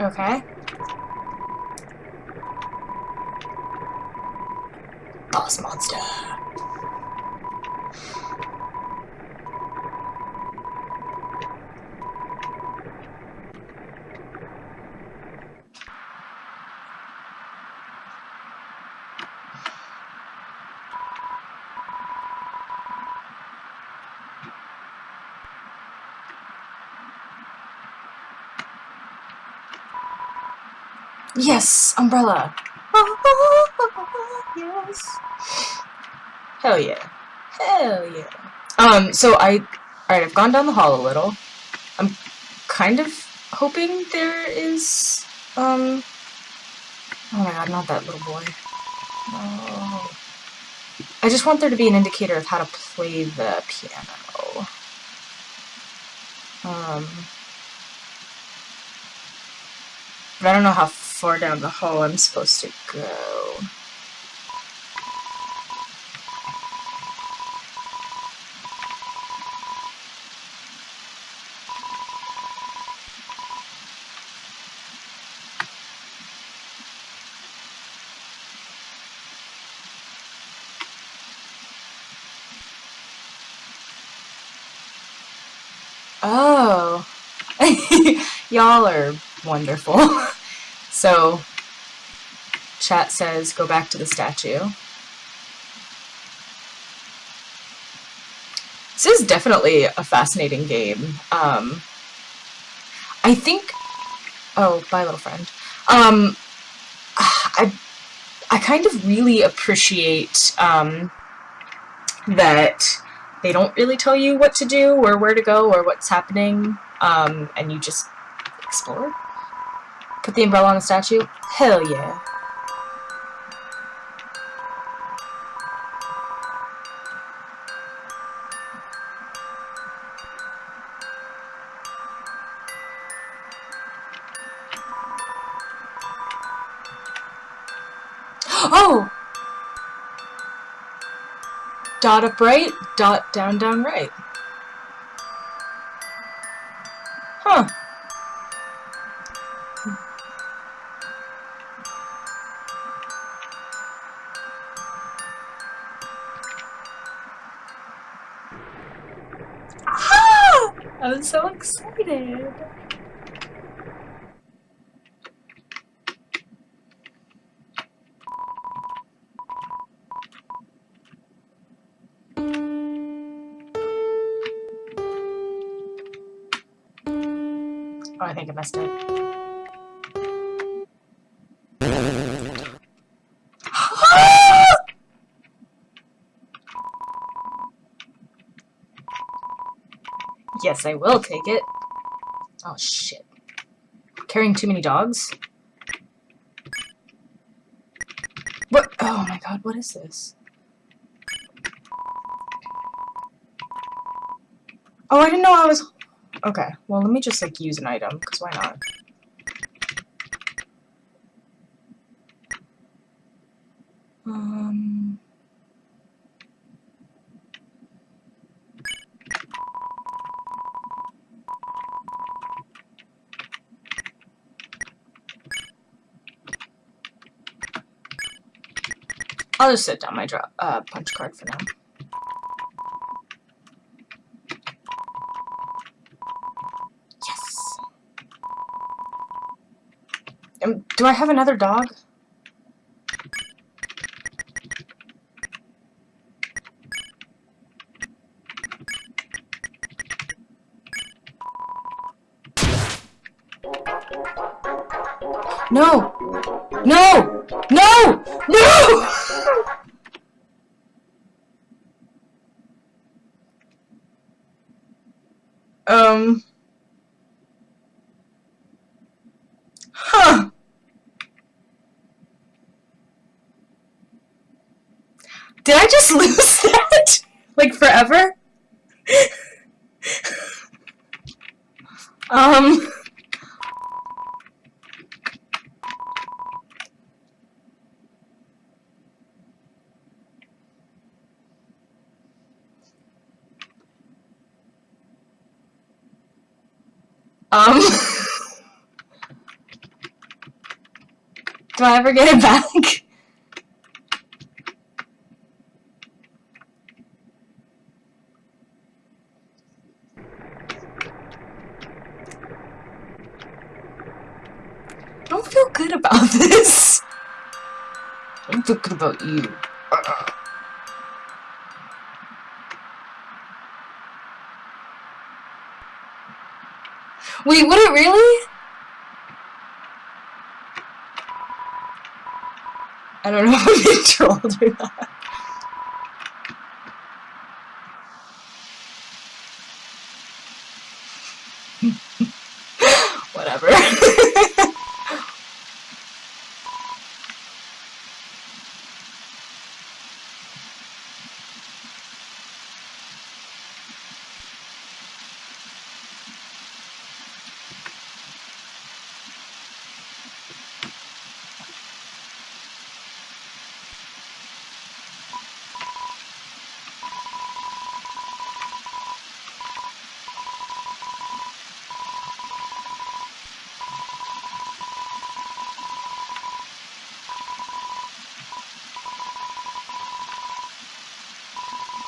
Okay. Boss monster. Yes, umbrella. yes. Hell yeah. Hell yeah. Um, so I, alright, I've gone down the hall a little. I'm kind of hoping there is, um, oh my god, not that little boy. Oh. I just want there to be an indicator of how to play the piano. Um, but I don't know how far down the hall I'm supposed to go. Oh. Y'all are wonderful. so, chat says go back to the statue. This is definitely a fascinating game. Um, I think... Oh, bye, little friend. Um, I, I kind of really appreciate um, that they don't really tell you what to do or where to go or what's happening, um, and you just explore. Put the umbrella on the statue? Hell yeah. Oh! Dot up right, dot down down right. yes, I will take it. Oh, shit. Carrying too many dogs? What? Oh my god, what is this? Oh, I didn't know I was... Okay, well, let me just, like, use an item, because why not? Um... I'll just sit down my draw, uh, punch card for now. Yes. Um, do I have another dog? No! No! No! No! um... Huh. Did I just lose that? like forever? um... Um... Do I ever get it back? I don't feel good about this. Good about you. Wait, would it really? I don't know if being trolled or not.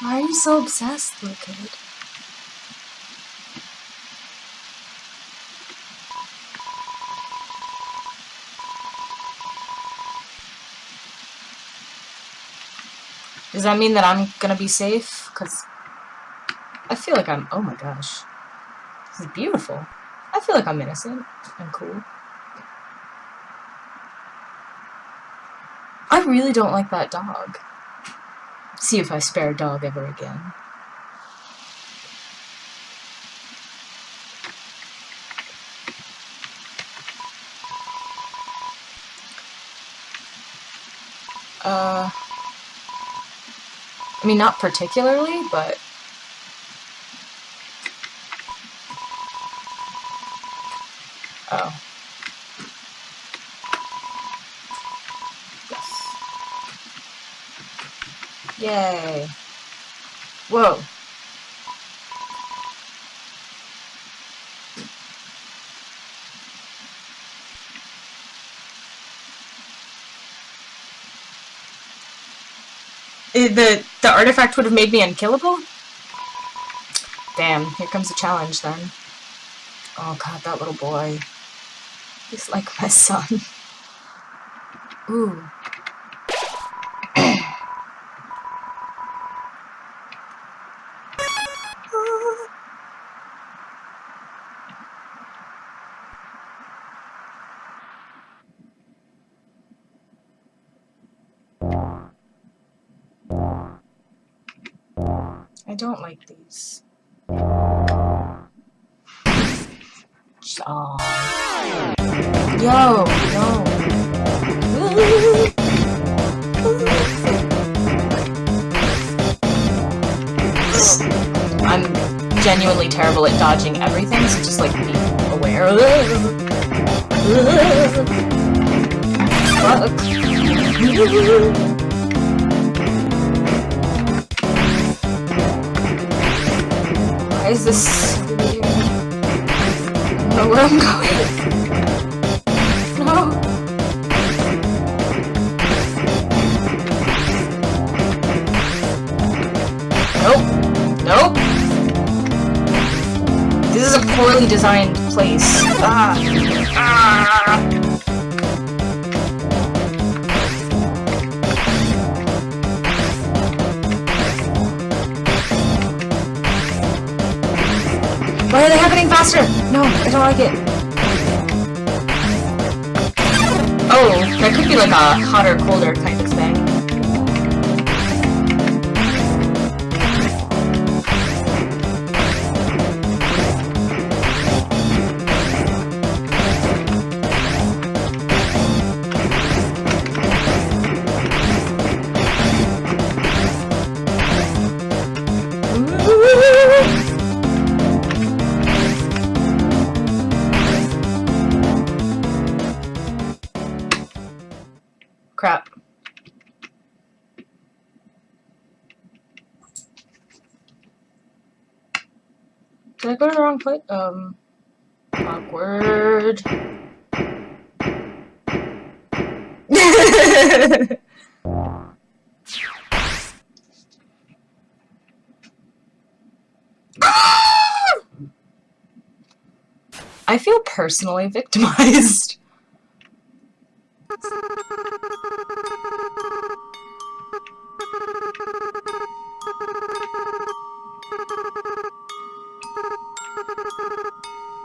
Why are you so obsessed, little kid? Does that mean that I'm gonna be safe? Because I feel like I'm... Oh my gosh. This is beautiful. I feel like I'm innocent and cool. I really don't like that dog. See if I spare a dog ever again. Uh... I mean, not particularly, but... Yay. Whoa. Eh, the the artifact would have made me unkillable? Damn, here comes a challenge then. Oh god, that little boy. He's like my son. Ooh. Don't like these. Aww. Yo, no. I'm genuinely terrible at dodging everything, so just like be aware. of Fuck. Why is this know where I'm going. No. Nope. Nope. This is a poorly designed place. Ah. Ah. Faster? No, I don't like it. Oh, that could be like a hotter, colder type of wrong place? Um, awkward. I feel personally victimized.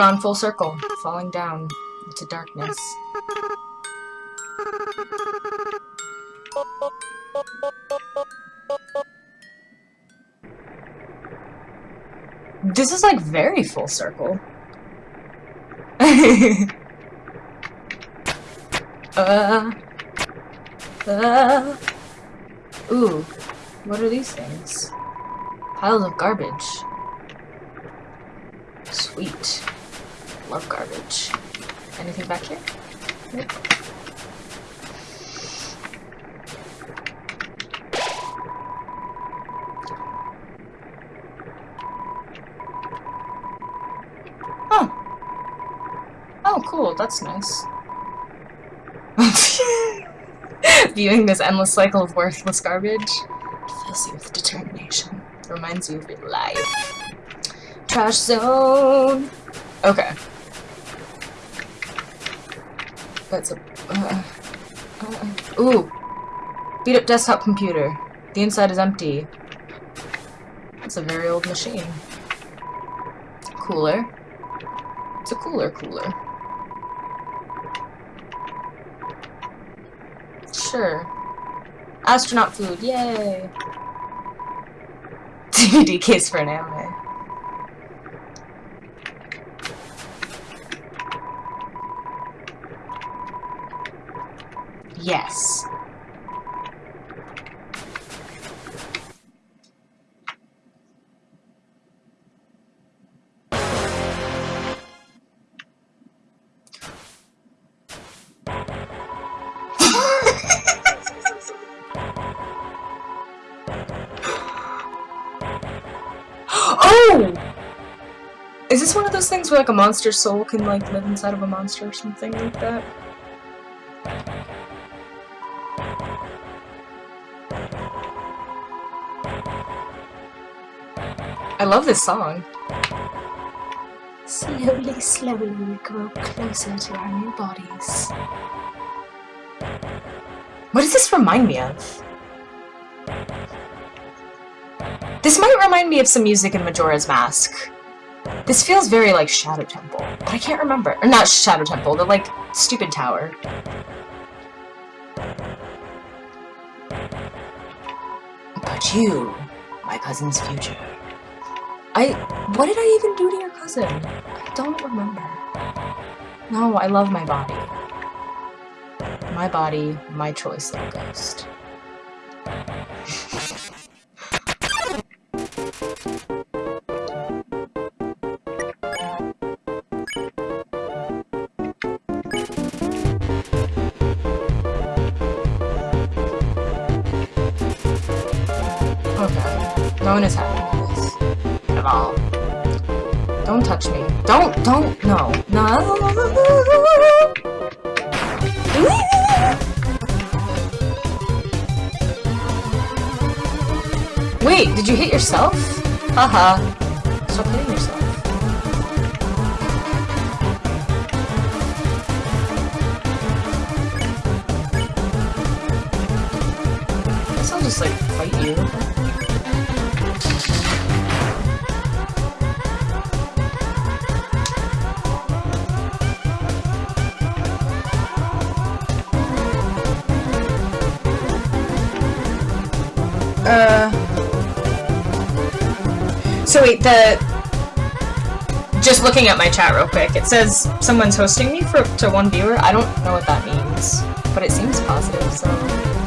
Gone full circle, falling down into darkness. This is like very full circle. uh, uh, ooh, what are these things? Piles of garbage. Sweet. Love garbage. Anything back here? Nope. Oh. Oh, cool. That's nice. Viewing this endless cycle of worthless garbage fills you with determination. Reminds you of your life. Trash zone! Okay. That's a... Uh, uh, ooh! Beat up desktop computer. The inside is empty. It's a very old machine. Cooler. It's a cooler cooler. Sure. Astronaut food, yay! DVD case for an anime. Yes. oh! Is this one of those things where like a monster's soul can like live inside of a monster or something like that? I love this song. Slowly, slowly we grow closer to our new bodies. What does this remind me of? This might remind me of some music in Majora's Mask. This feels very like Shadow Temple, but I can't remember. Or not Shadow Temple, the like stupid tower. But you, my cousin's future. I... What did I even do to your cousin? I don't remember. No, I love my body. My body, my choice, little ghost. Okay. No one is happy all. Don't touch me. Don't, don't, no. No. Wait, did you hit yourself? Haha. Stop Wait, the. Just looking at my chat real quick, it says someone's hosting me for to one viewer. I don't know what that means, but it seems positive. So.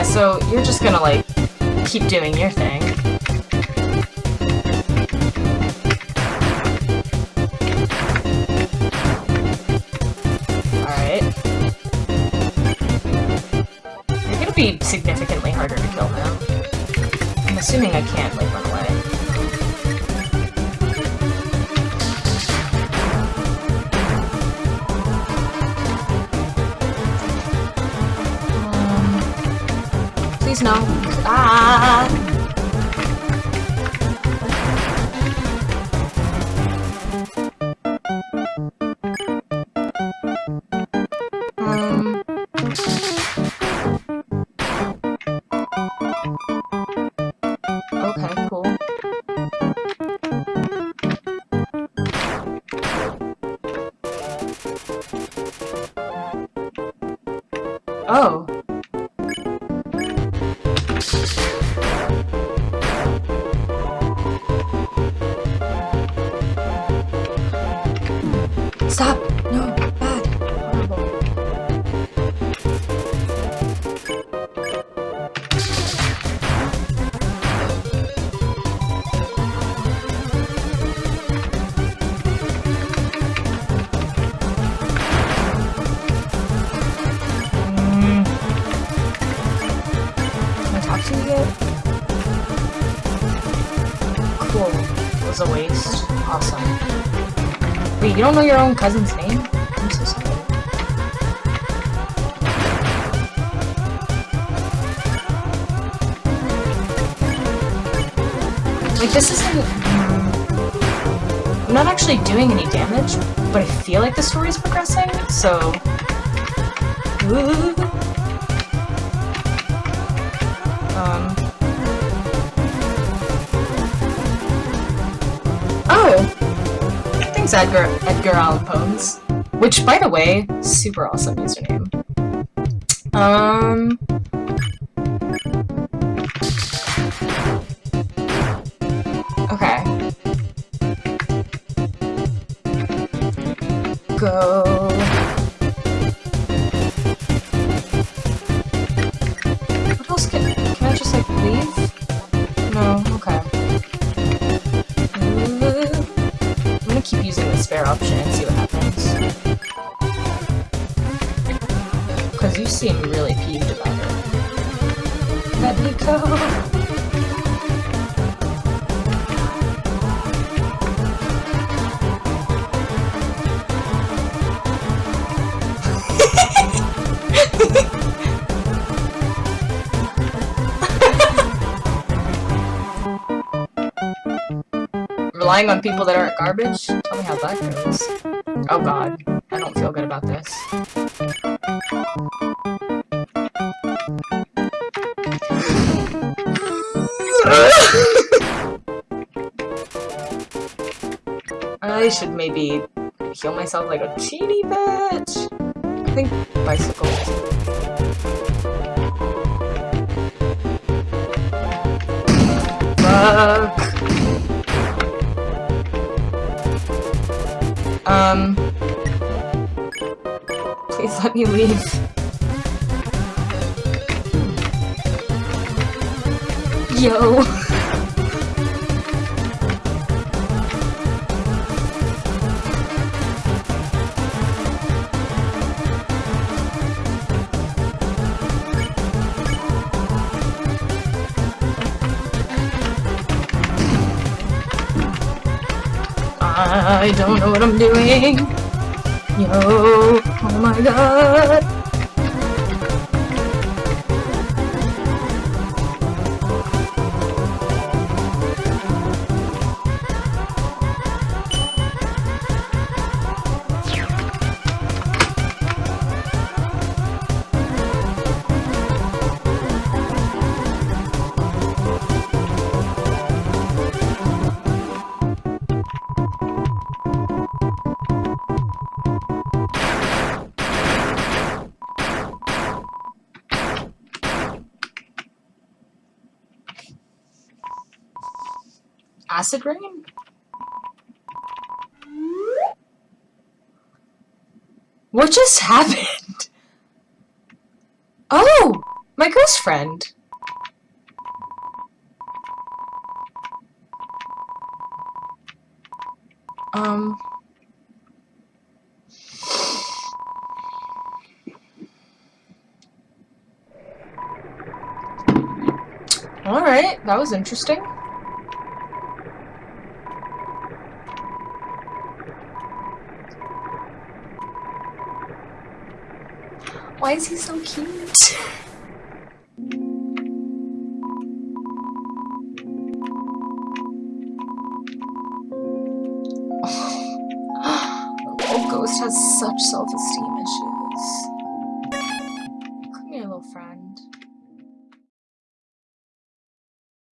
Yeah, so you're just gonna, like, keep doing your thing. Alright. You're gonna be significantly harder to kill now. I'm assuming I can't, like, run away. Um, you don't know your own cousin's name? I'm so sorry. Like, this isn't... I'm not actually doing any damage, but I feel like the story's progressing, so... Ooh. Thanks, Edgar, Edgar Allan Pones. Which, by the way, super awesome username. Um... Okay. Go. Relying on people that aren't garbage? Tell me how that goes. Oh god. I don't feel good about this. I should maybe heal myself like a teeny bitch. I think bicycles. Fuck. Um. Please let me leave. Yo. I don't know what I'm doing. Yo, oh my god. Acid rain? What just happened? Oh! My ghost friend! Um... Alright, that was interesting. Why is he so cute? Oh, Ghost has such self-esteem.